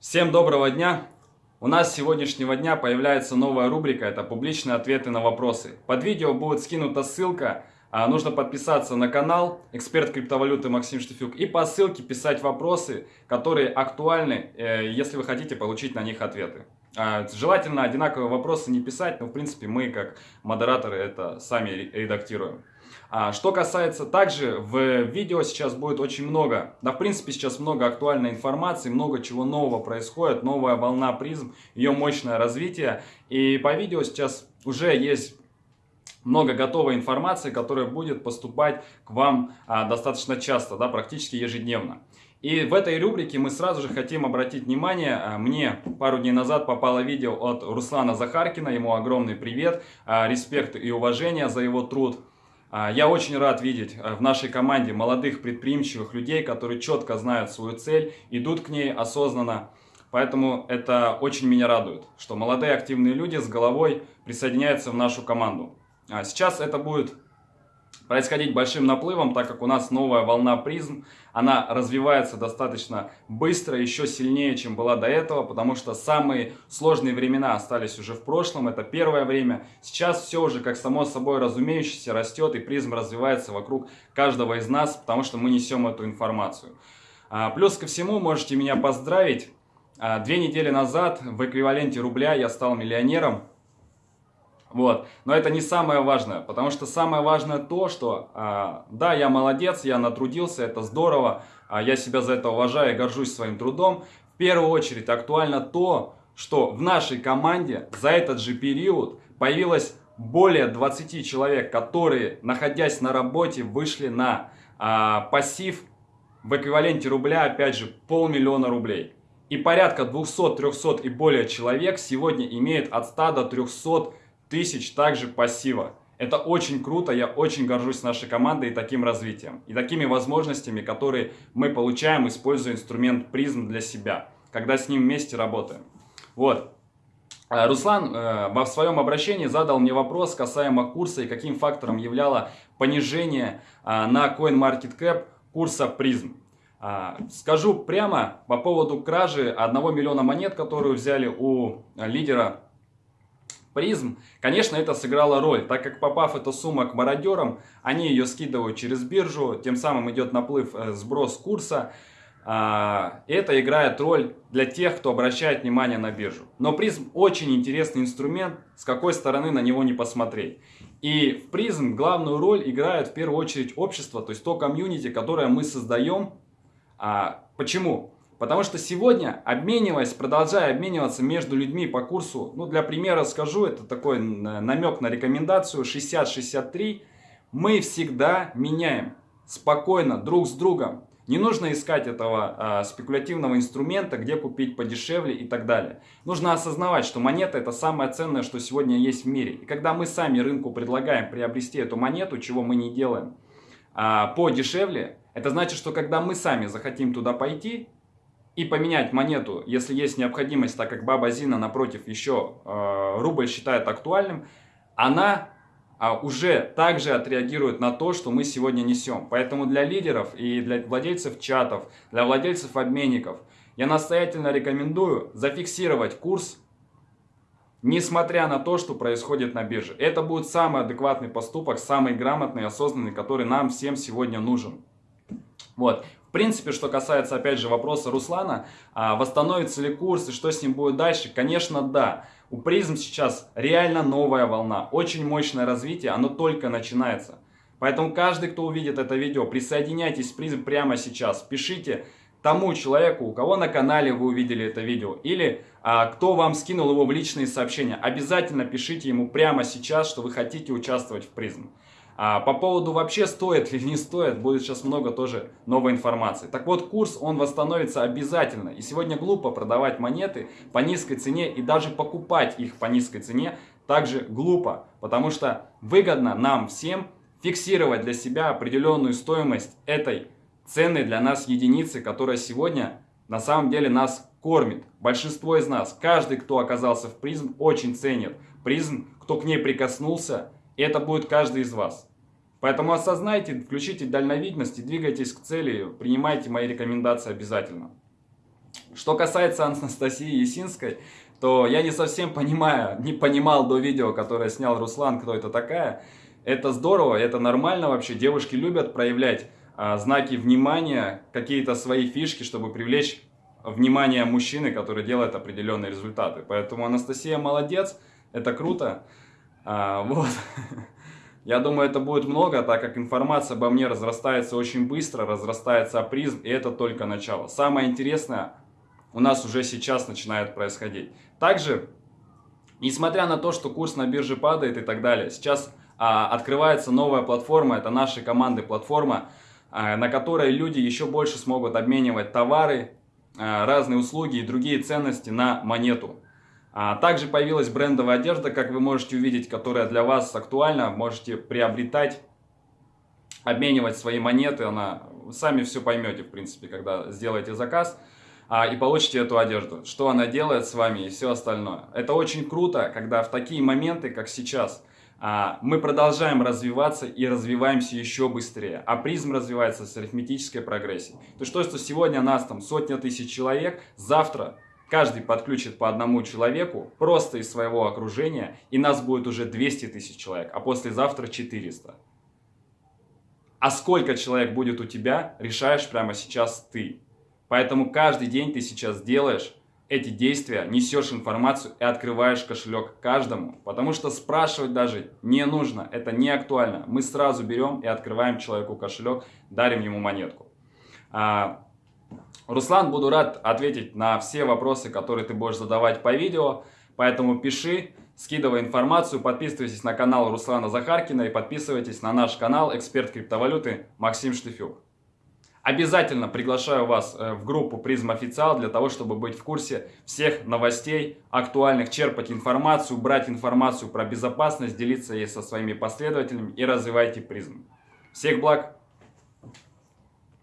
Всем доброго дня! У нас с сегодняшнего дня появляется новая рубрика, это публичные ответы на вопросы. Под видео будет скинута ссылка, а, нужно подписаться на канал «Эксперт криптовалюты Максим Штефюк» и по ссылке писать вопросы, которые актуальны, э, если вы хотите получить на них ответы. А, желательно одинаковые вопросы не писать, но в принципе мы как модераторы это сами редактируем. А, что касается также, в видео сейчас будет очень много, да в принципе сейчас много актуальной информации, много чего нового происходит, новая волна призм, ее мощное развитие. И по видео сейчас уже есть много готовой информации, которая будет поступать к вам а, достаточно часто, да, практически ежедневно. И в этой рубрике мы сразу же хотим обратить внимание, а, мне пару дней назад попало видео от Руслана Захаркина, ему огромный привет, а, респект и уважение за его труд. А, я очень рад видеть э, в нашей команде молодых предприимчивых людей, которые четко знают свою цель, идут к ней осознанно. Поэтому это очень меня радует, что молодые активные люди с головой присоединяются в нашу команду. А сейчас это будет происходить большим наплывом, так как у нас новая волна призм, она развивается достаточно быстро, еще сильнее, чем была до этого, потому что самые сложные времена остались уже в прошлом, это первое время. Сейчас все уже как само собой разумеющееся растет, и призм развивается вокруг каждого из нас, потому что мы несем эту информацию. А, плюс ко всему, можете меня поздравить, а, две недели назад в эквиваленте рубля я стал миллионером, вот. Но это не самое важное, потому что самое важное то, что а, да, я молодец, я натрудился, это здорово, а я себя за это уважаю горжусь своим трудом. В первую очередь актуально то, что в нашей команде за этот же период появилось более 20 человек, которые, находясь на работе, вышли на а, пассив в эквиваленте рубля, опять же, полмиллиона рублей. И порядка 200, 300 и более человек сегодня имеют от 100 до 300 тысяч также пассива. Это очень круто, я очень горжусь нашей командой и таким развитием. И такими возможностями, которые мы получаем, используя инструмент призм для себя, когда с ним вместе работаем. Вот. Э, Руслан э, во своем обращении задал мне вопрос касаемо курса и каким фактором являло понижение э, на CoinMarketCap курса призм. Скажу прямо по поводу кражи 1 миллиона монет, которую взяли у лидера призм, конечно, это сыграло роль, так как попав эта сумма к мародерам, они ее скидывают через биржу, тем самым идет наплыв, э, сброс курса. А, это играет роль для тех, кто обращает внимание на биржу. Но призм очень интересный инструмент, с какой стороны на него не посмотреть. И в призм главную роль играет в первую очередь общество, то есть то комьюнити, которое мы создаем. А, почему? Потому что сегодня, обмениваясь, продолжая обмениваться между людьми по курсу, ну для примера скажу, это такой намек на рекомендацию 60-63, мы всегда меняем спокойно друг с другом. Не нужно искать этого а, спекулятивного инструмента, где купить подешевле и так далее. Нужно осознавать, что монета это самое ценное, что сегодня есть в мире. И когда мы сами рынку предлагаем приобрести эту монету, чего мы не делаем, а, подешевле, это значит, что когда мы сами захотим туда пойти, и поменять монету, если есть необходимость, так как Баба Зина напротив еще э, рубль считает актуальным, она э, уже также отреагирует на то, что мы сегодня несем. Поэтому для лидеров и для владельцев чатов, для владельцев обменников я настоятельно рекомендую зафиксировать курс, несмотря на то, что происходит на бирже. Это будет самый адекватный поступок, самый грамотный, осознанный, который нам всем сегодня нужен. Вот. В принципе, что касается, опять же, вопроса Руслана, а, восстановится ли курс и что с ним будет дальше, конечно, да. У призм сейчас реально новая волна, очень мощное развитие, оно только начинается. Поэтому каждый, кто увидит это видео, присоединяйтесь к призм прямо сейчас, пишите тому человеку, у кого на канале вы увидели это видео, или а, кто вам скинул его в личные сообщения, обязательно пишите ему прямо сейчас, что вы хотите участвовать в призм. А по поводу вообще стоит или не стоит, будет сейчас много тоже новой информации. Так вот, курс, он восстановится обязательно. И сегодня глупо продавать монеты по низкой цене и даже покупать их по низкой цене также глупо. Потому что выгодно нам всем фиксировать для себя определенную стоимость этой ценной для нас единицы, которая сегодня на самом деле нас кормит. Большинство из нас, каждый, кто оказался в призм, очень ценит призм, кто к ней прикоснулся, и это будет каждый из вас. Поэтому осознайте, включите дальновидность и двигайтесь к цели, принимайте мои рекомендации обязательно. Что касается Анастасии Есинской, то я не совсем понимаю, не понимал до видео, которое снял Руслан, кто это такая. Это здорово, это нормально вообще. Девушки любят проявлять а, знаки внимания, какие-то свои фишки, чтобы привлечь внимание мужчины, который делает определенные результаты. Поэтому Анастасия молодец, это круто. А, вот. Я думаю, это будет много, так как информация обо мне разрастается очень быстро, разрастается призм, и это только начало. Самое интересное у нас уже сейчас начинает происходить. Также, несмотря на то, что курс на бирже падает и так далее, сейчас а, открывается новая платформа, это нашей команды платформа, а, на которой люди еще больше смогут обменивать товары, а, разные услуги и другие ценности на монету. А также появилась брендовая одежда, как вы можете увидеть, которая для вас актуальна. Можете приобретать, обменивать свои монеты. Она, сами все поймете, в принципе, когда сделаете заказ а, и получите эту одежду. Что она делает с вами и все остальное. Это очень круто, когда в такие моменты, как сейчас, а, мы продолжаем развиваться и развиваемся еще быстрее. А призм развивается с арифметической прогрессией. То есть то, что сегодня нас там сотня тысяч человек, завтра Каждый подключит по одному человеку просто из своего окружения, и нас будет уже 200 тысяч человек, а послезавтра 400. А сколько человек будет у тебя, решаешь прямо сейчас ты. Поэтому каждый день ты сейчас делаешь эти действия, несешь информацию и открываешь кошелек каждому. Потому что спрашивать даже не нужно, это не актуально. Мы сразу берем и открываем человеку кошелек, дарим ему монетку. А, Руслан, буду рад ответить на все вопросы, которые ты будешь задавать по видео. Поэтому пиши, скидывай информацию, подписывайтесь на канал Руслана Захаркина и подписывайтесь на наш канал «Эксперт криптовалюты» Максим Штыфюк. Обязательно приглашаю вас э, в группу Призм Официал для того, чтобы быть в курсе всех новостей, актуальных, черпать информацию, брать информацию про безопасность, делиться ей со своими последователями и развивайте призм. Всех благ!